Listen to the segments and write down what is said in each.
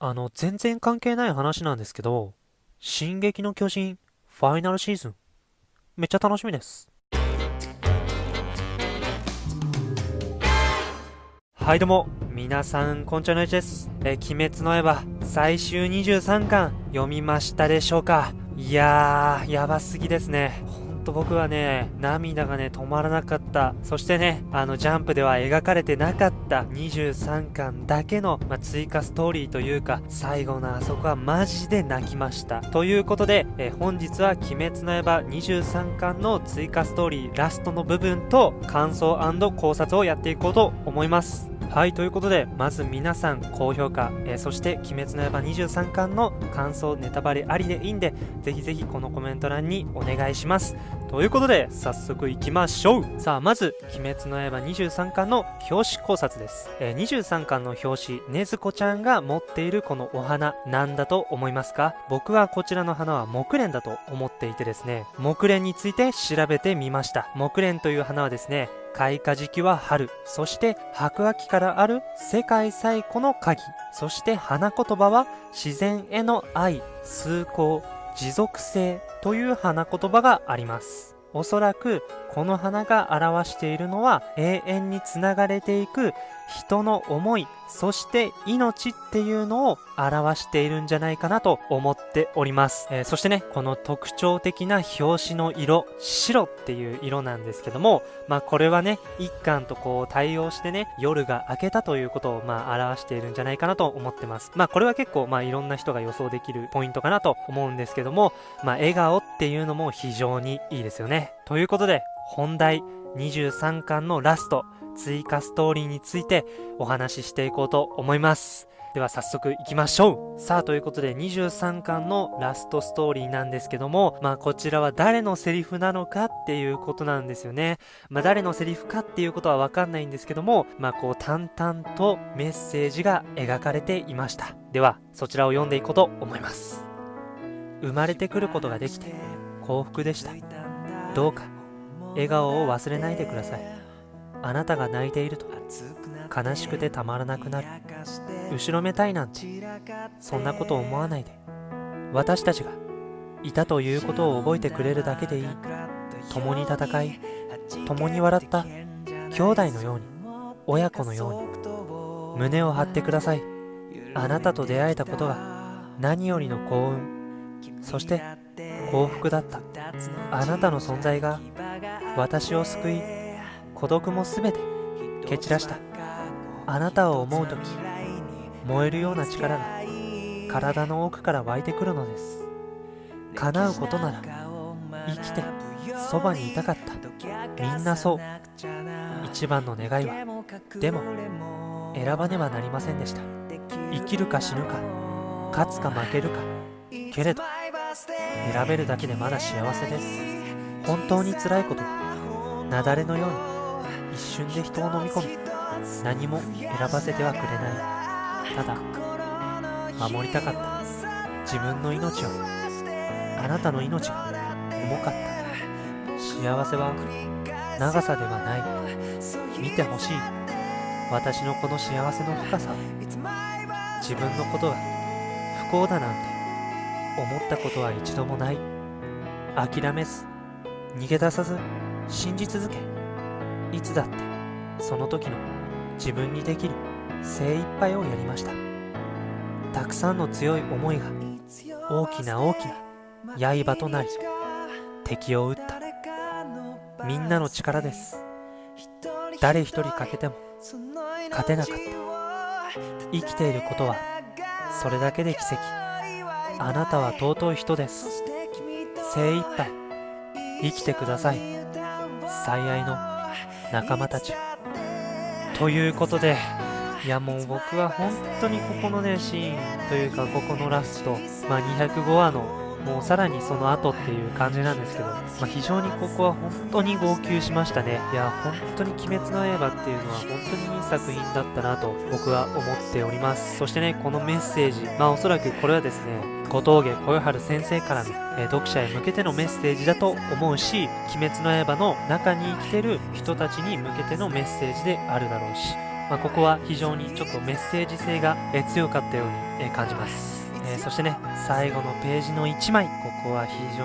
あの、全然関係ない話なんですけど、進撃の巨人、ファイナルシーズン、めっちゃ楽しみです。はいどうも、皆さん、こんちゃのいちです。え、鬼滅の刃、最終23巻、読みましたでしょうか？いやー、やばすぎですね。と僕はね、涙がね、止まらなかった。そしてね、あの、ジャンプでは描かれてなかった23巻だけの、まあ、追加ストーリーというか、最後のあそこはマジで泣きました。ということで、え本日は鬼滅の刃23巻の追加ストーリーラストの部分と感想考察をやっていこうと思います。はい、ということで、まず皆さん高評価、えー、そして鬼滅の刃23巻の感想、ネタバレありでいいんで、ぜひぜひこのコメント欄にお願いします。ということで、早速行きましょうさあ、まず、鬼滅の刃23巻の表紙考察です。えー、23巻の表紙、ねずこちゃんが持っているこのお花、なんだと思いますか？僕はこちらの花は木蓮だと思っていてですね、木蓮について調べてみました。木蓮という花はですね、開花時期は春、そして白亜紀からある世界最古の鍵、そして花言葉は自然への愛、崇高、持続性という花言葉があります。おそらくこの花が表しているのは永遠につながれていく人の思い、そして命っていうのを表しているんじゃないかなと思っております。えー、そしてね、この特徴的な表紙の色、白っていう色なんですけども、まあこれはね、一巻とこう対応してね、夜が明けたということをまあ表しているんじゃないかなと思ってます。まあこれは結構まあいろんな人が予想できるポイントかなと思うんですけども、まあ笑顔っていうのも非常にいいですよね。ということで、本題23巻のラスト、追加ストーリーについてお話ししていこうと思います。では早速行きましょう。さあということで23巻のラストストーリーなんですけどもまあこちらは誰のセリフなのかっていうことなんですよね。まあ誰のセリフかっていうことはわかんないんですけどもまあこう淡々とメッセージが描かれていました。ではそちらを読んでいこうと思います。生まれてくることができて幸福でした。どうか笑顔を忘れないでください。あなたが泣いていると悲しくてたまらなくなる。後ろめたいなんてそんなこと思わないで。私たちがいたということを覚えてくれるだけでいい。共に戦い共に笑った兄弟のように親子のように胸を張ってください。あなたと出会えたことが何よりの幸運。そして幸福だった。あなたの存在が私を救い孤独もすべて蹴散らした。あなたを思う時燃えるような力が体の奥から湧いてくるのです。叶うことなら生きてそばにいたかった。みんなそう。一番の願いはでも選ばねばなりませんでした。生きるか死ぬか勝つか負けるかけれど選べるだけでまだ幸せです。本当に辛いことは雪崩のように一瞬で人を飲み込み何も選ばせてはくれない。ただ守りたかった。自分の命をあなたの命が重かった。幸せは長さではない。見てほしい。私のこの幸せの深さ。自分のことが不幸だなんて思ったことは一度もない。諦めず逃げ出さず信じ続け。いつだってその時の自分にできる精一杯をやりました。たくさんの強い思いが大きな大きな刃となり敵を撃った。みんなの力です。誰一人欠けても勝てなかった。生きていることはそれだけで奇跡。あなたは尊い人です。精一杯生きてください。最愛の仲間たち。ということでいやもう僕は本当にここのねシーンというかここのラスト、まあ、205話のもうさらにその後っていう感じなんですけど、まあ、非常にここは本当に号泣しましたね。いや本当に鬼滅の刃っていうのは本当にいい作品だったなと僕は思っております。そしてねこのメッセージまあおそらくこれはですね小峠小夜春先生からの、え、読者へ向けてのメッセージだと思うし「鬼滅の刃」の中に生きてる人たちに向けてのメッセージであるだろうし、まあ、ここは非常にちょっとメッセージ性が、え、強かったようにえ感じます、えーそしてね最後のページの1枚ここは非常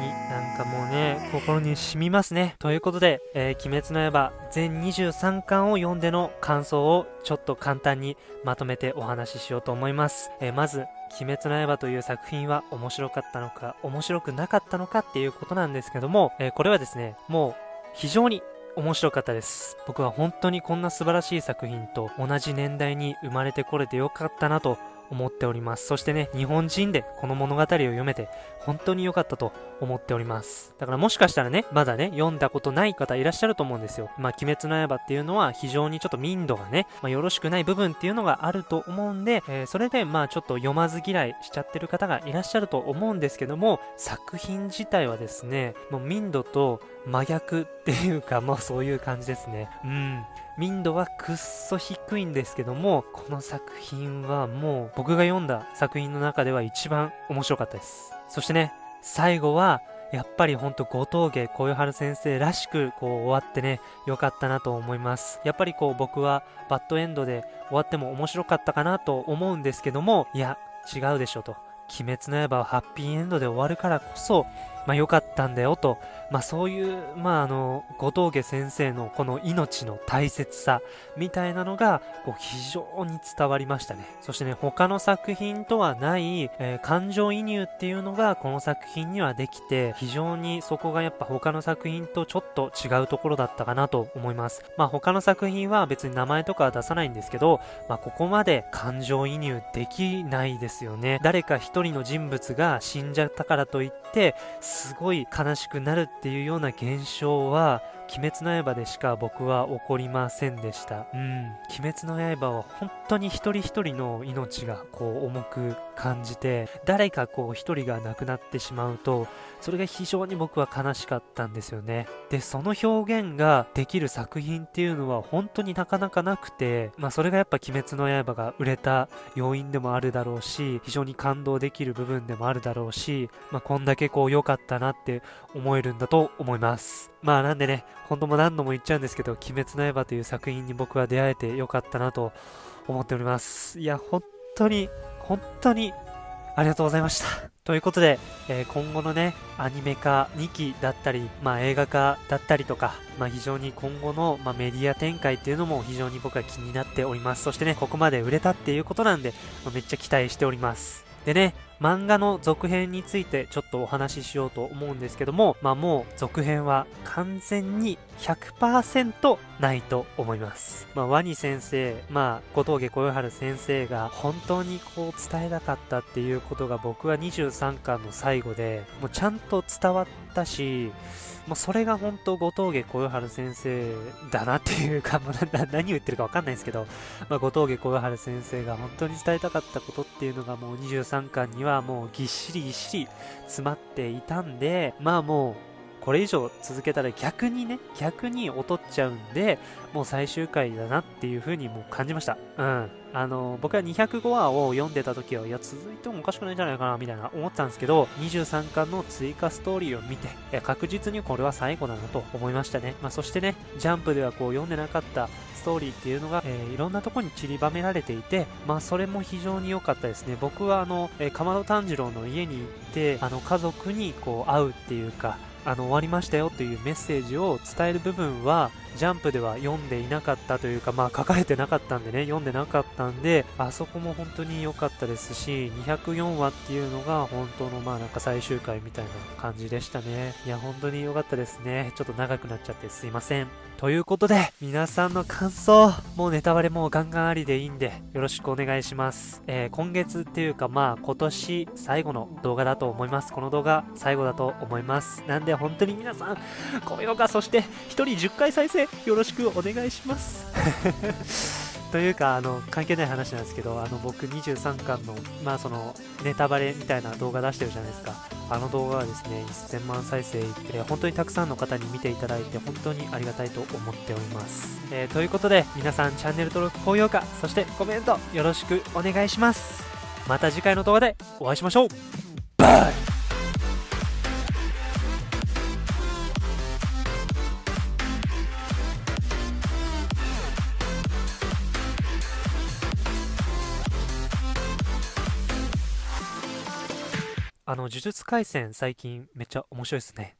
になんかもうね心に染みますね。ということで「えー鬼滅の刃」全23巻を読んでの感想をちょっと簡単にまとめてお話ししようと思います、えーまず「鬼滅の刃」という作品は面白かったのか面白くなかったのかっていうことなんですけども、えーこれはですねもう非常に面白かったです。僕は本当にこんな素晴らしい作品と同じ年代に生まれてこれてよかったなと思っております。そしてね日本人でこの物語を読めて本当に良かったと思っております。だからもしかしたらねまだね読んだことない方いらっしゃると思うんですよ。まあ鬼滅の刃っていうのは非常にちょっと民度がね、まあ、よろしくない部分っていうのがあると思うんで、えーそれでまあちょっと読まず嫌いしちゃってる方がいらっしゃると思うんですけども作品自体はですねもう民度と真逆っていうかもうそういう感じですね。うん。民度はくっそ低いんですけどもこの作品はもう僕が読んだ作品の中では一番面白かったです。そしてね最後はやっぱりほんと後峠小夜春先生らしくこう終わってねよかったなと思います。やっぱりこう僕はバッドエンドで終わっても面白かったかなと思うんですけどもいや違うでしょと。鬼滅の刃はハッピーエンドで終わるからこそまあ良かったんだよと。まあそういうまああの後峠先生のこの命の大切さみたいなのがこう非常に伝わりましたね。そしてね他の作品とはない、えー感情移入っていうのがこの作品にはできて非常にそこがやっぱ他の作品とちょっと違うところだったかなと思います。まあ他の作品は別に名前とかは出さないんですけどまあここまで感情移入できないですよね。誰か一人の人物が死んじゃったからといってすごい悲しくなるっていうような現象は鬼滅の刃でしか僕は起こりませんでした。うん。鬼滅の刃は本当に一人一人の命がこう重く感じて、誰かこう一人が亡くなってしまうと、それが非常に僕は悲しかったんですよね。で、その表現ができる作品っていうのは本当になかなかなくて、まあそれがやっぱ鬼滅の刃が売れた要因でもあるだろうし、非常に感動できる部分でもあるだろうし、まあこんだけこう良かったなって思えるんだと思います。まあなんでね、本当も何度も言っちゃうんですけど、鬼滅の刃という作品に僕は出会えてよかったなと思っております。いや、本当に、本当にありがとうございました。ということで、えー今後のね、アニメ化2期だったり、まあ映画化だったりとか、まあ非常に今後の、まあ、メディア展開っていうのも非常に僕は気になっております。そしてね、ここまで売れたっていうことなんで、まあめっちゃ期待しております。でね、漫画の続編についてちょっとお話ししようと思うんですけども、まあもう続編は完全に100%ないと思います。まあワニ先生、まあ小峠小夜春先生が本当にこう伝えたかったっていうことが僕は23巻の最後でもうちゃんと伝わったし、もうそれが本当後峠小夜春先生だなっていうか、もう何言ってるかわかんないんですけど、まあ、後峠小夜春先生が本当に伝えたかったことっていうのがもう23巻にはもうぎっしりぎっしり詰まっていたんで、まあもうこれ以上続けたら逆にね、逆に劣っちゃうんで、もう最終回だなっていう風にもう感じました。うん。あの、僕は205話を読んでた時は、いや、続いてもおかしくないんじゃないかな、みたいな思ったんですけど、23巻の追加ストーリーを見て、いや確実にこれは最後だなと思いましたね。まあ、そしてね、ジャンプではこう読んでなかったストーリーっていうのが、えーいろんなとこに散りばめられていて、まあそれも非常に良かったですね。僕はあの、えー、かまど炭治郎の家に行って、あの家族にこう会うっていうか、あの終わりましたよというメッセージを伝える部分はジャンプでは読んでいなかったというかまあ書かれてなかったんでね 読んでなかったんであそこも本当に良かったです。し204話っていうのが本当のまあなんか最終回みたいな感じでしたね。いや本当に良かったですね。ちょっと長くなっちゃってすいません。ということで皆さんの感想もうネタバレもうガンガンありでいいんでよろしくお願いします、えー今月っていうかまあ今年最後の動画だと思います。この動画最後だと思います。なんで本当に皆さん高評価そして1人10回再生よろしくお願いします。というかあの関係ない話なんですけどあの僕23巻のまあそのネタバレみたいな動画出してるじゃないですか。あの動画はですね1000万再生いって本当にたくさんの方に見ていただいて本当にありがたいと思っております、えーということで皆さんチャンネル登録高評価そしてコメントよろしくお願いします。また次回の動画でお会いしましょう。バイ。あの、呪術廻戦最近めっちゃ面白いですね。